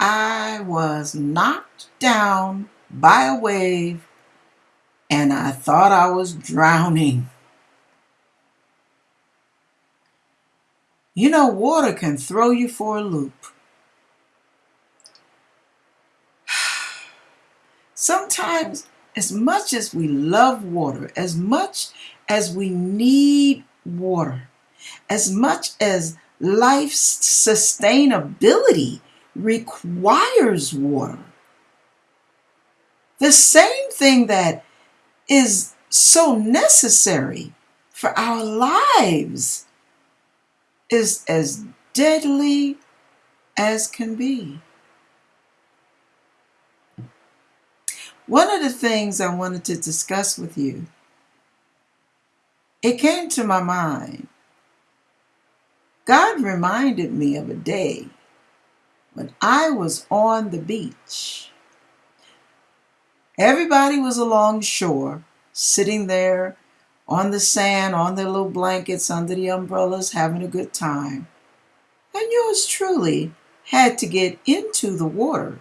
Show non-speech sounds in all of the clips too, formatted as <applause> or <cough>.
I was knocked down by a wave and I thought I was drowning. You know, water can throw you for a loop. <sighs> Sometimes, as much as we love water, as much as we need water, as much as life's sustainability requires water, the same thing that is so necessary for our lives is as deadly as can be. One of the things I wanted to discuss with you, it came to my mind. God reminded me of a day when I was on the beach. Everybody was along shore, sitting there on the sand, on their little blankets, under the umbrellas, having a good time. And yours truly had to get into the water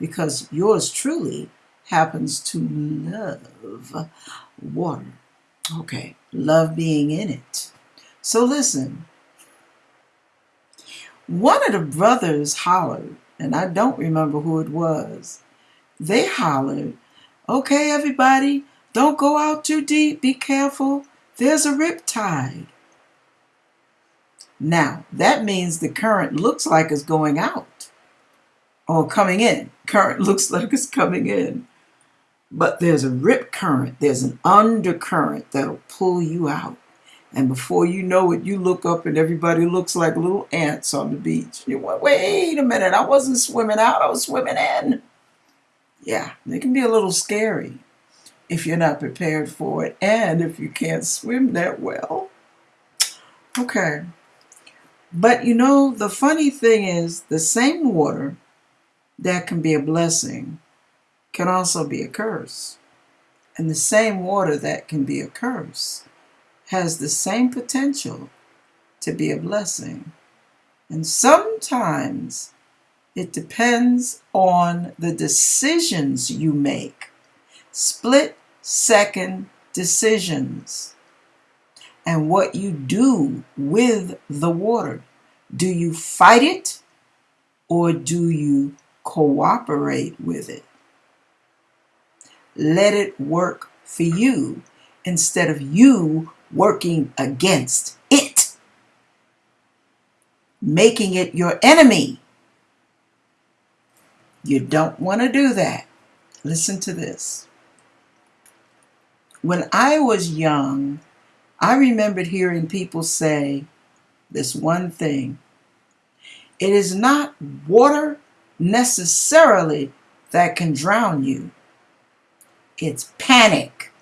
because yours truly happens to love water. Okay, love being in it. So listen. One of the brothers hollered, and I don't remember who it was. They hollered, Okay, everybody, don't go out too deep. Be careful. There's a rip tide. Now, that means the current looks like it's going out or coming in. Current <laughs> looks like it's coming in. But there's a rip current, there's an undercurrent that'll pull you out. And before you know it, you look up and everybody looks like little ants on the beach. You went, wait a minute, I wasn't swimming out, I was swimming in. Yeah, it can be a little scary if you're not prepared for it and if you can't swim that well. Okay. But you know, the funny thing is, the same water that can be a blessing can also be a curse. And the same water that can be a curse has the same potential to be a blessing. And sometimes it depends on the decisions you make. Split second decisions. And what you do with the water. Do you fight it or do you cooperate with it? Let it work for you instead of you working against it, making it your enemy. You don't want to do that. Listen to this. When I was young, I remembered hearing people say this one thing. It is not water necessarily that can drown you. It's panic.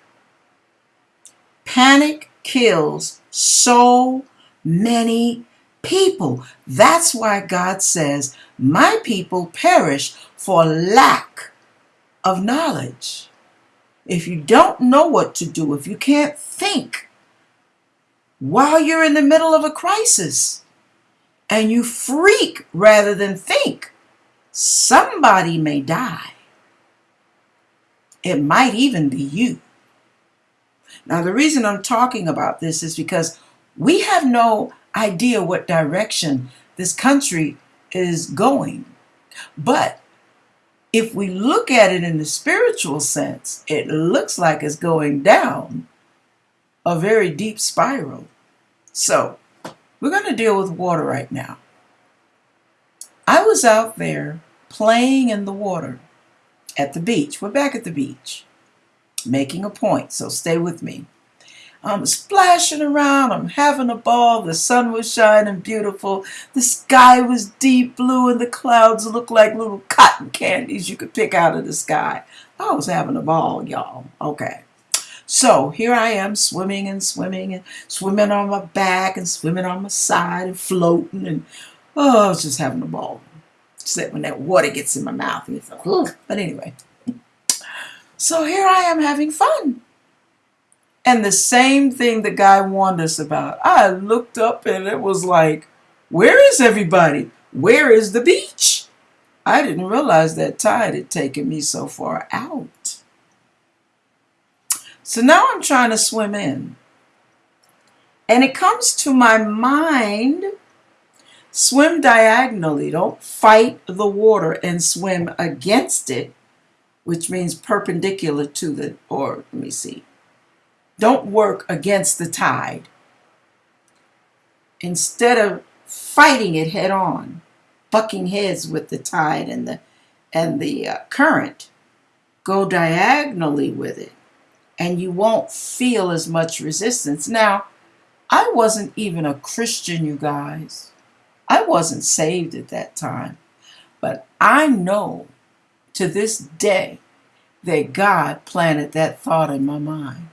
Panic kills so many people. That's why God says, My people perish for lack of knowledge. If you don't know what to do, if you can't think while you're in the middle of a crisis and you freak rather than think, somebody may die. It might even be you. Now, the reason I'm talking about this is because we have no idea what direction this country is going. But if we look at it in the spiritual sense, it looks like it's going down a very deep spiral. So, we're going to deal with water right now. I was out there playing in the water at the beach. We're back at the beach, making a point, so stay with me. I'm splashing around, I'm having a ball, the sun was shining beautiful, the sky was deep blue, and the clouds looked like little cotton candies you could pick out of the sky. I was having a ball, y'all. Okay. So here I am swimming and swimming and swimming on my back and swimming on my side and floating and oh, I was just having a ball except when that water gets in my mouth. And it's like, but anyway. So here I am having fun. And the same thing the guy warned us about. I looked up and it was like, where is everybody? Where is the beach? I didn't realize that tide had taken me so far out. So now I'm trying to swim in. And it comes to my mind swim diagonally. Don't fight the water and swim against it, which means perpendicular to the, or let me see. Don't work against the tide. Instead of fighting it head on, bucking heads with the tide and the and the uh, current, go diagonally with it, and you won't feel as much resistance. Now, I wasn't even a Christian, you guys. I wasn't saved at that time. But I know to this day that God planted that thought in my mind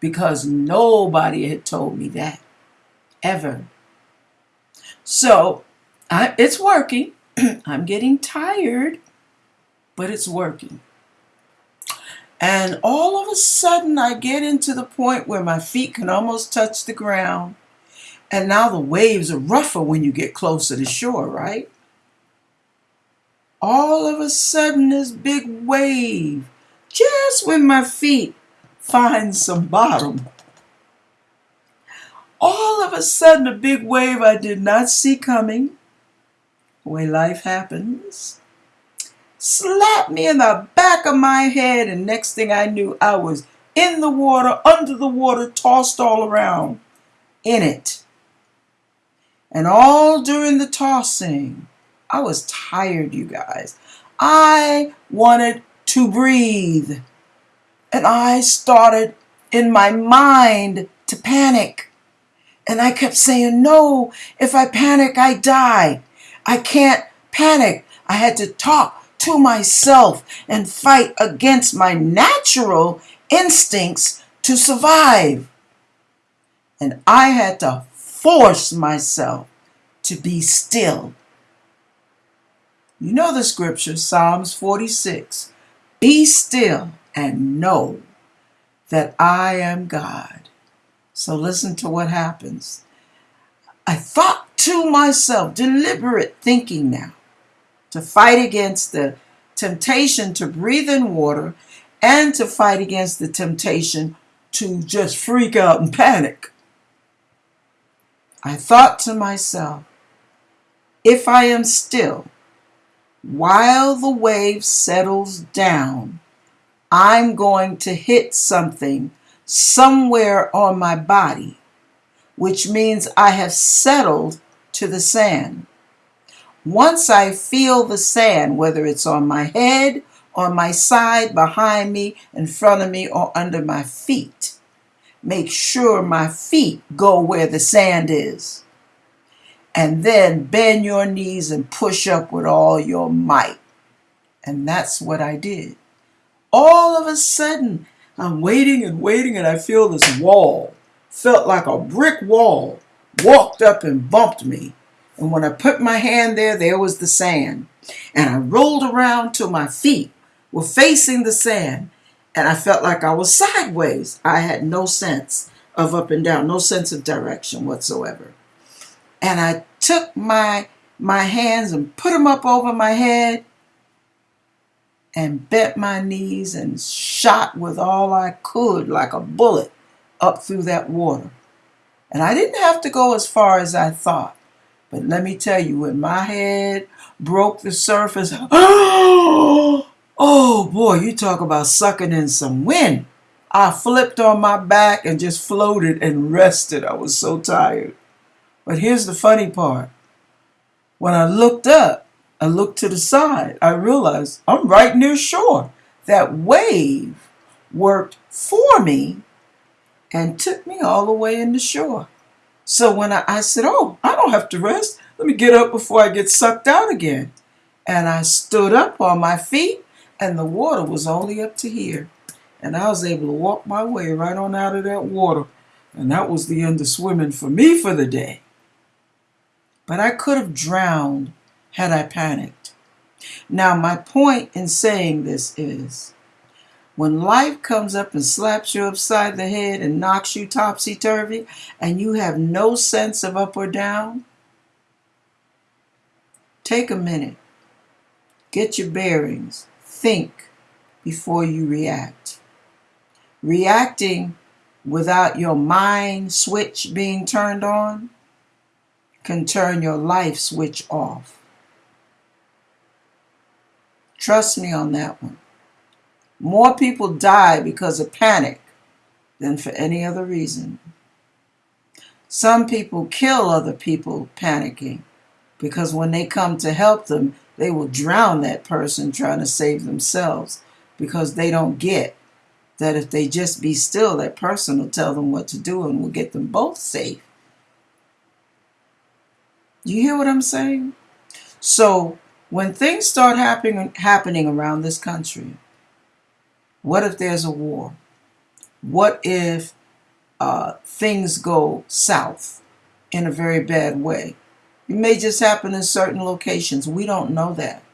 because nobody had told me that ever. So I, it's working. <clears throat> I'm getting tired, but it's working. And all of a sudden, I get into the point where my feet can almost touch the ground. And now the waves are rougher when you get closer to shore, right? All of a sudden, this big wave, just when my feet find some bottom, all of a sudden, a big wave I did not see coming, the way life happens, slapped me in the back of my head, and next thing I knew, I was in the water, under the water, tossed all around in it. And all during the tossing, I was tired, you guys. I wanted to breathe. And I started in my mind to panic. And I kept saying, no, if I panic, I die. I can't panic. I had to talk to myself and fight against my natural instincts to survive. And I had to force myself to be still. You know the scripture, Psalms 46 Be still and know that I am God. So listen to what happens. I thought to myself, deliberate thinking now, to fight against the temptation to breathe in water and to fight against the temptation to just freak out and panic. I thought to myself, if I am still, while the wave settles down, I'm going to hit something somewhere on my body, which means I have settled to the sand. Once I feel the sand, whether it's on my head, on my side, behind me, in front of me, or under my feet, make sure my feet go where the sand is. And then bend your knees and push up with all your might. And that's what I did. All of a sudden, I'm waiting and waiting, and I feel this wall. Felt like a brick wall walked up and bumped me. And when I put my hand there, there was the sand. And I rolled around till my feet were facing the sand. And I felt like I was sideways. I had no sense of up and down, no sense of direction whatsoever. And I took my my hands and put them up over my head and bent my knees and shot with all I could like a bullet up through that water. And I didn't have to go as far as I thought. But let me tell you, when my head broke the surface, oh, <gasps> oh boy, you talk about sucking in some wind. I flipped on my back and just floated and rested. I was so tired. But here's the funny part. When I looked up, I looked to the side, I realized I'm right near shore. That wave worked for me and took me all the way into shore. So when I, I said, Oh, I don't have to rest. Let me get up before I get sucked out again. And I stood up on my feet, and the water was only up to here. And I was able to walk my way right on out of that water. And that was the end of swimming for me for the day. But I could have drowned had I panicked. Now, my point in saying this is when life comes up and slaps you upside the head and knocks you topsy turvy, and you have no sense of up or down, take a minute. Get your bearings. Think before you react. Reacting without your mind switch being turned on can turn your life switch off. Trust me on that one. More people die because of panic than for any other reason. Some people kill other people panicking because when they come to help them, they will drown that person trying to save themselves because they don't get that if they just be still, that person will tell them what to do and will get them both safe. You hear what I'm saying? So when things start happening happening around this country, what if there's a war? What if uh, things go south in a very bad way? It may just happen in certain locations. We don't know that.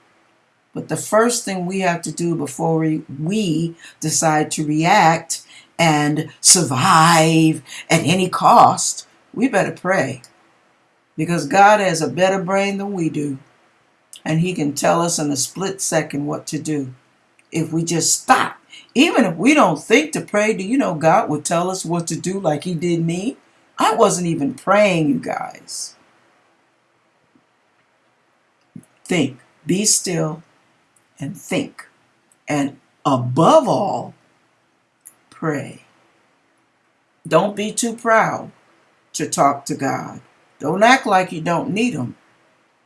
But the first thing we have to do before we, we decide to react and survive at any cost, we better pray. Because God has a better brain than we do. And He can tell us in a split second what to do. If we just stop. Even if we don't think to pray, do you know God will tell us what to do like He did me? I wasn't even praying, you guys. Think. Be still and think. And above all, pray. Don't be too proud to talk to God. Don't act like you don't need Him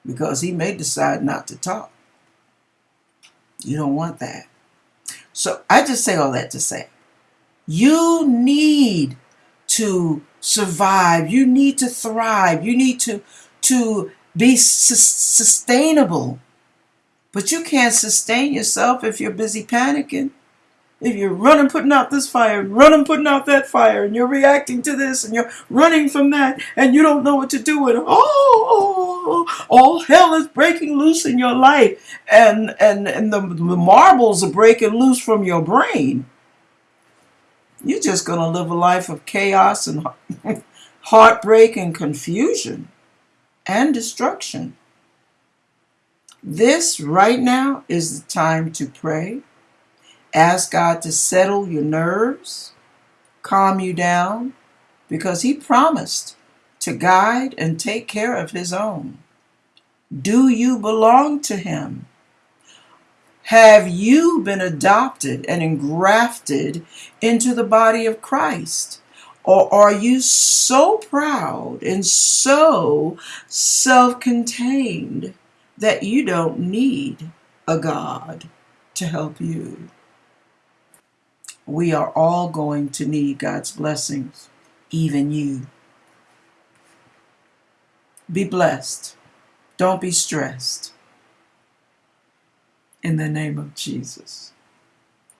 because He may decide not to talk. You don't want that. So I just say all that to say you need to survive. You need to thrive. You need to, to be su- sustainable. But you can't sustain yourself if you're busy panicking if you're running putting out this fire running putting out that fire and you're reacting to this and you're running from that and you don't know what to do and oh all hell is breaking loose in your life. And and and the, the marbles are breaking loose from your brain. You're just going to live a life of chaos and <laughs> heartbreak and confusion and destruction. This right now is the time to pray Ask God to settle your nerves, calm you down, because He promised to guide and take care of His own. Do you belong to Him? Have you been adopted and engrafted into the body of Christ? Or are you so proud and so self contained that you don't need a God to help you? We are all going to need God's blessings, even you. Be blessed. Don't be stressed. In the name of Jesus.